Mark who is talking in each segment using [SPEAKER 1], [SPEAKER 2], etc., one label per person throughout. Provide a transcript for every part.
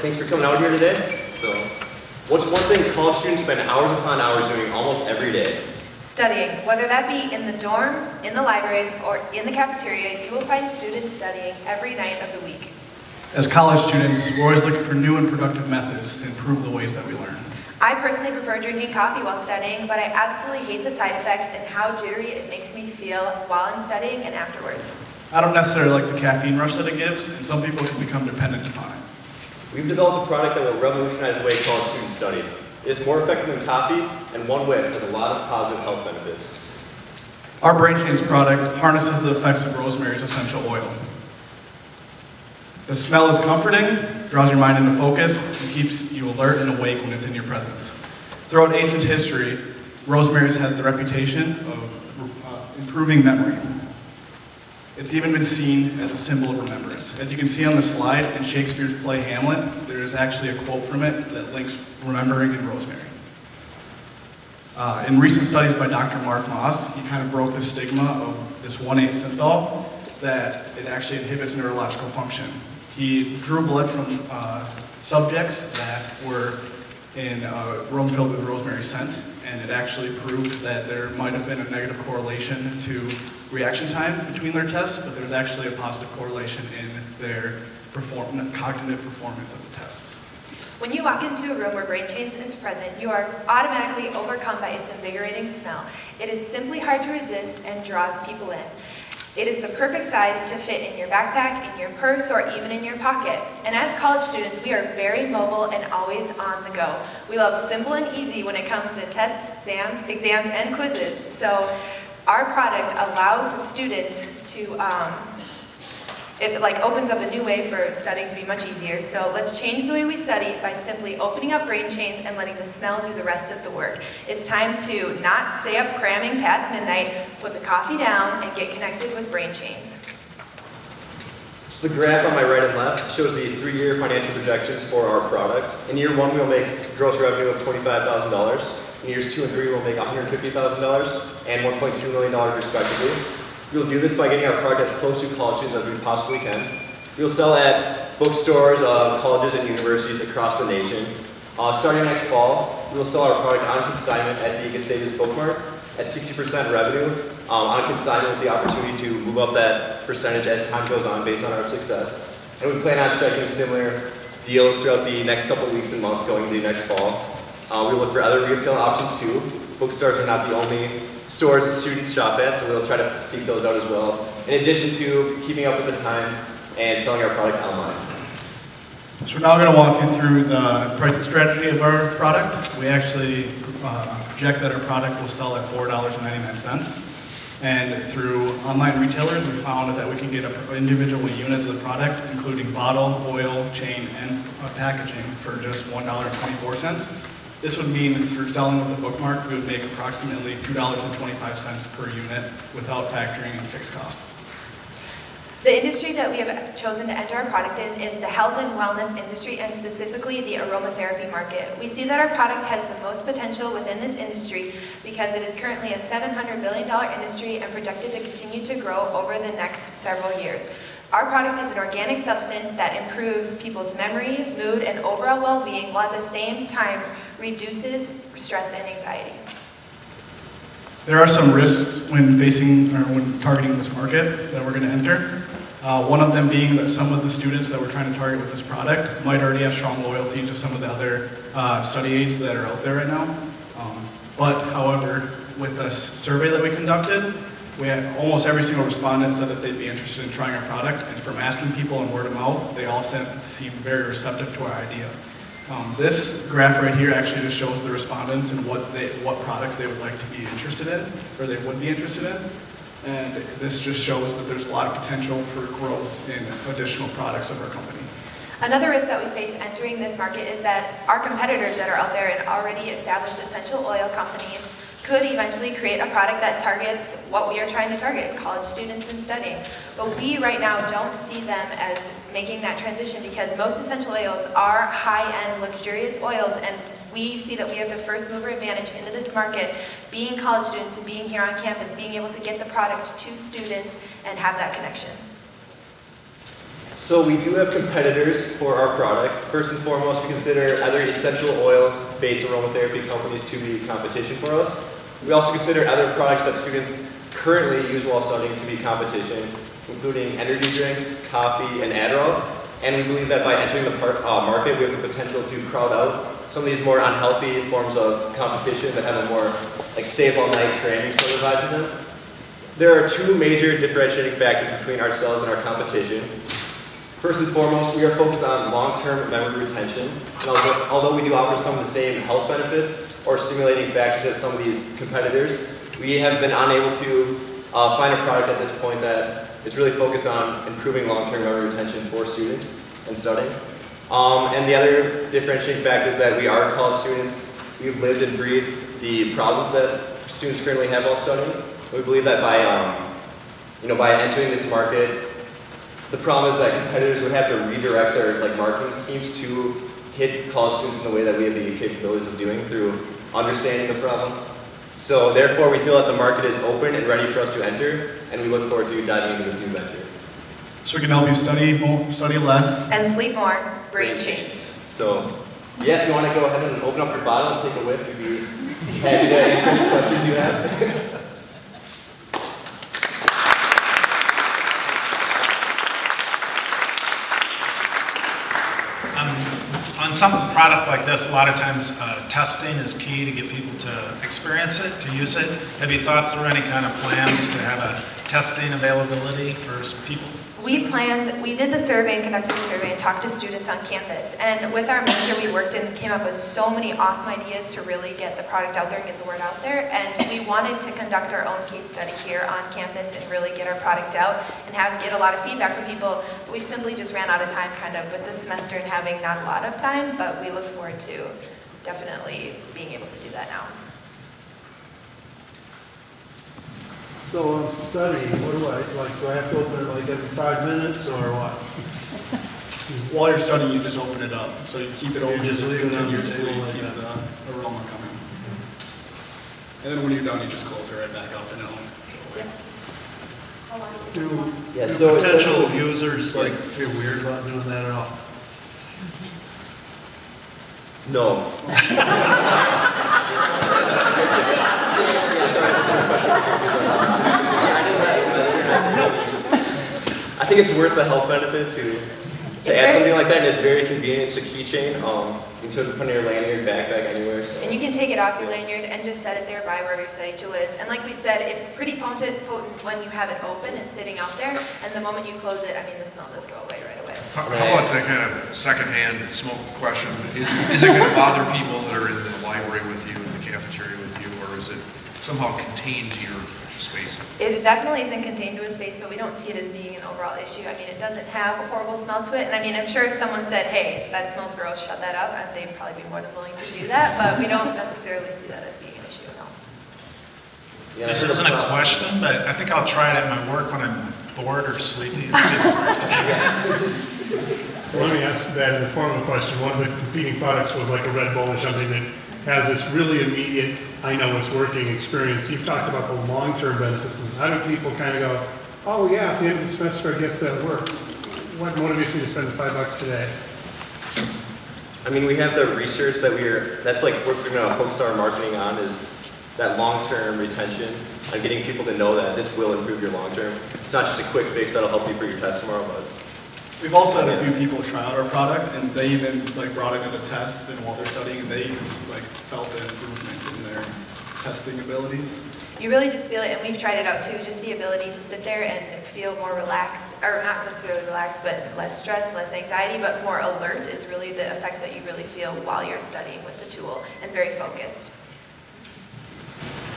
[SPEAKER 1] thanks for coming out here today. So, what's one thing college students spend hours upon hours doing almost every day?
[SPEAKER 2] Studying, whether that be in the dorms, in the libraries, or in the cafeteria, you will find students studying every night of the week.
[SPEAKER 3] As college students, we're always looking for new and productive methods to improve the ways that we learn.
[SPEAKER 2] I personally prefer drinking coffee while studying, but I absolutely hate the side effects and how jittery it makes me feel while I'm studying and afterwards.
[SPEAKER 3] I don't necessarily like the caffeine rush that it gives, and some people can become dependent upon it.
[SPEAKER 1] We've developed a product that will revolutionize the way college students study. It is more effective than coffee, and one whiff has a lot of positive health benefits.
[SPEAKER 3] Our Brain Change product harnesses the effects of rosemary's essential oil. The smell is comforting, draws your mind into focus, and keeps you alert and awake when it's in your presence. Throughout ancient history, rosemary's had the reputation of uh, improving memory. It's even been seen as a symbol of remembrance. As you can see on the slide, in Shakespeare's play Hamlet, there is actually a quote from it that links remembering and rosemary. Uh, in recent studies by Dr. Mark Moss, he kind of broke the stigma of this 1,8 cineole that it actually inhibits neurological function. He drew blood from uh, subjects that were in a room filled with rosemary scent, and it actually proved that there might have been a negative correlation to reaction time between their tests, but there's actually a positive correlation in their perform cognitive performance of the tests.
[SPEAKER 2] When you walk into a room where brain change is present, you are automatically overcome by its invigorating smell. It is simply hard to resist and draws people in. It is the perfect size to fit in your backpack, in your purse, or even in your pocket. And as college students, we are very mobile and always on the go. We love simple and easy when it comes to tests, exams, exams and quizzes. So our product allows the students to um, it like opens up a new way for studying to be much easier. So let's change the way we study by simply opening up brain chains and letting the smell do the rest of the work. It's time to not stay up cramming past midnight, put the coffee down, and get connected with brain chains.
[SPEAKER 1] So the graph on my right and left shows the three-year financial projections for our product. In year one, we'll make gross revenue of $25,000. In years two and three, we'll make $150,000 and $1.2 million respectively. We'll do this by getting our product as close to college students as we possibly can. We'll sell at bookstores, uh, colleges, and universities across the nation. Uh, starting next fall, we will sell our product on consignment at the Gustavus Bookmark at 60% revenue um, on consignment with the opportunity to move up that percentage as time goes on based on our success. And we plan on striking similar deals throughout the next couple weeks and months going into next fall. Uh, we look for other retail options too. Bookstores are not the only stores students shop at, so we'll try to seek those out as well. In addition to keeping up with the times and selling our product online.
[SPEAKER 3] So we're now going to walk you through the pricing strategy of our product. We actually uh, project that our product will sell at $4.99. And through online retailers, we found that we can get an individual unit of the product, including bottle, oil, chain, and uh, packaging for just $1.24. This would mean that through selling with the bookmark, we would make approximately $2.25 per unit without factoring in fixed costs.
[SPEAKER 2] The industry that we have chosen to enter our product in is the health and wellness industry and specifically the aromatherapy market. We see that our product has the most potential within this industry because it is currently a $700 billion industry and projected to continue to grow over the next several years. Our product is an organic substance that improves people's memory, mood, and overall well-being while at the same time reduces stress and anxiety.
[SPEAKER 3] There are some risks when facing or when targeting this market that we're going to enter. Uh, one of them being that some of the students that we're trying to target with this product might already have strong loyalty to some of the other uh, study aids that are out there right now. Um, but however, with this survey that we conducted, we had almost every single respondent said that they'd be interested in trying our product, and from asking people and word of mouth, they all seemed very receptive to our idea. Um, this graph right here actually just shows the respondents and what they, what products they would like to be interested in, or they would be interested in. And this just shows that there's a lot of potential for growth in additional products of our company.
[SPEAKER 2] Another risk that we face entering this market is that our competitors that are out there and already established essential oil companies could eventually create a product that targets what we are trying to target, college students and studying. But we right now don't see them as making that transition because most essential oils are high-end luxurious oils and we see that we have the first mover advantage into this market, being college students and being here on campus, being able to get the product to students and have that connection.
[SPEAKER 1] So we do have competitors for our product. First and foremost, we consider other essential oil-based aromatherapy companies to be competition for us. We also consider other products that students currently use while studying to be competition, including energy drinks, coffee, and Adderall. And we believe that by entering the par- uh, market, we have the potential to crowd out some of these more unhealthy forms of competition that have a more like all night cramming sort of vibe to them. There are two major differentiating factors between ourselves and our competition. First and foremost, we are focused on long-term memory retention. And although, although we do offer some of the same health benefits or stimulating factors as some of these competitors, we have been unable to uh, find a product at this point that is really focused on improving long-term memory retention for students and studying. Um, and the other differentiating factor is that we are college students. We've lived and breathed the problems that students currently have while studying. We believe that by, um, you know, by entering this market, the problem is that competitors would have to redirect their like marketing schemes to hit college students in the way that we have the capabilities of doing through understanding the problem. So therefore, we feel that the market is open and ready for us to enter, and we look forward to diving into this new venture.
[SPEAKER 3] So we can help you study more, study less.
[SPEAKER 2] And sleep more, brain chains.
[SPEAKER 1] So, yeah, if you want to go ahead and open up your bottle and take a whiff, we'd be happy to answer any questions you have.
[SPEAKER 4] Um, On some product like this, a lot of times uh, testing is key to get people to experience it, to use it. Have you thought through any kind of plans to have a testing availability for people?
[SPEAKER 2] We planned, we did the survey and conducted the survey and talked to students on campus. And with our mentor, we worked and came up with so many awesome ideas to really get the product out there and get the word out there. And we wanted to conduct our own case study here on campus and really get our product out and have, get a lot of feedback from people. But we simply just ran out of time kind of with this semester and having not a lot of time, but we look forward to definitely being able to do that now.
[SPEAKER 5] So I'm studying, what do I, like, do I have to open it like every five minutes or what?
[SPEAKER 3] While you're studying, you just open it up. So you keep it open,
[SPEAKER 5] just leave it on the
[SPEAKER 3] continuously,
[SPEAKER 5] table like
[SPEAKER 3] keeps
[SPEAKER 5] that.
[SPEAKER 3] the aroma coming. And then when you're done, you just close it right back up and it'll
[SPEAKER 5] Do,
[SPEAKER 1] Yeah,
[SPEAKER 5] do
[SPEAKER 1] so
[SPEAKER 5] potential
[SPEAKER 1] essentially-
[SPEAKER 5] users like feel weird about doing that at all?
[SPEAKER 1] No. think it's worth the health benefit to,
[SPEAKER 2] It's
[SPEAKER 1] to add
[SPEAKER 2] very-
[SPEAKER 1] something like that, and it's very convenient, it's a keychain, um, you can put it in your lanyard, backpack, anywhere, so.
[SPEAKER 2] And you can take it off your lanyard and just set it there by wherever your study tool is. And like we said, it's pretty potent, potent when you have it open and sitting out there. And the moment you close it, I mean, the smell does go away right away.
[SPEAKER 6] How how about that kind of secondhand smoke question? Is, is it gonna bother people that are in the library with you, in the cafeteria with you, or is it somehow contained to your space?
[SPEAKER 2] It definitely isn't contained to a space, but we don't see it as being an overall issue. I mean, it doesn't have a horrible smell to it. And I mean, I'm sure if someone said, hey, that smells gross, shut that up, and they'd probably be more than willing to do that. But we don't necessarily see that as being an issue at all.
[SPEAKER 1] Yeah,
[SPEAKER 4] This isn't a question, but I think I'll try it at my work when I'm bored or sleepy and see if it works.
[SPEAKER 5] So let me ask that in the form of a question. One of the competing products was like a Red Bull or something that has this really immediate, I know it's working experience. You've talked about the long-term benefits. How do people kind of go, oh yeah, at the end of the semester I gets that work? What motivates me to spend five bucks today?
[SPEAKER 1] I mean, we have the research that we're, that's like what we're gonna focus our marketing on is that long-term retention and getting people to know that this will improve your long-term. It's not just a quick fix that'll help you for your test tomorrow, but
[SPEAKER 3] We've also had a few people try out our product, and they even like brought it into tests, and while they're studying, and they even like felt the improvement in their testing abilities.
[SPEAKER 2] You really just feel it, and we've tried it out too, just the ability to sit there and feel more relaxed, or not necessarily relaxed, but less stress, less anxiety, but more alert is really the effects that you really feel while you're studying with the tool, and very focused.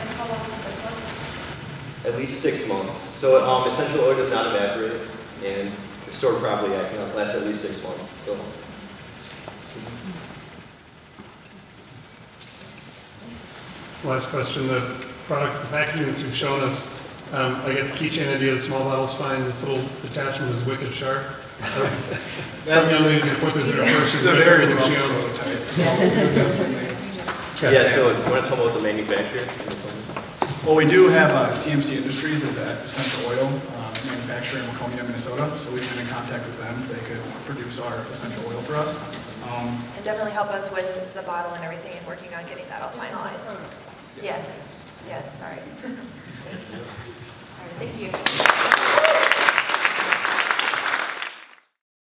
[SPEAKER 7] And how long is the for?
[SPEAKER 1] at least six months. So um, essential oil does not evaporate, and if stored properly, it can last at least six months. So.
[SPEAKER 5] Last question, the product, the packaging that you've shown us, um, I guess the keychain idea, the small bottle's fine, this little attachment is wicked sharp. Some young ladies gonna put this in her purse, she's
[SPEAKER 3] a
[SPEAKER 5] gonna
[SPEAKER 3] very
[SPEAKER 5] everything she owns.
[SPEAKER 3] prototype.
[SPEAKER 1] Yeah, so you want to talk about the manufacturer?
[SPEAKER 3] Well, we do have uh, TMC Industries as an essential oil uh, manufacturer in Waconia, Minnesota, so we've been in contact with them. They could produce our essential oil for us. Um,
[SPEAKER 2] And definitely help us with the bottle and everything and working on getting that all finalized. Yes, yes, sorry. All right, thank you.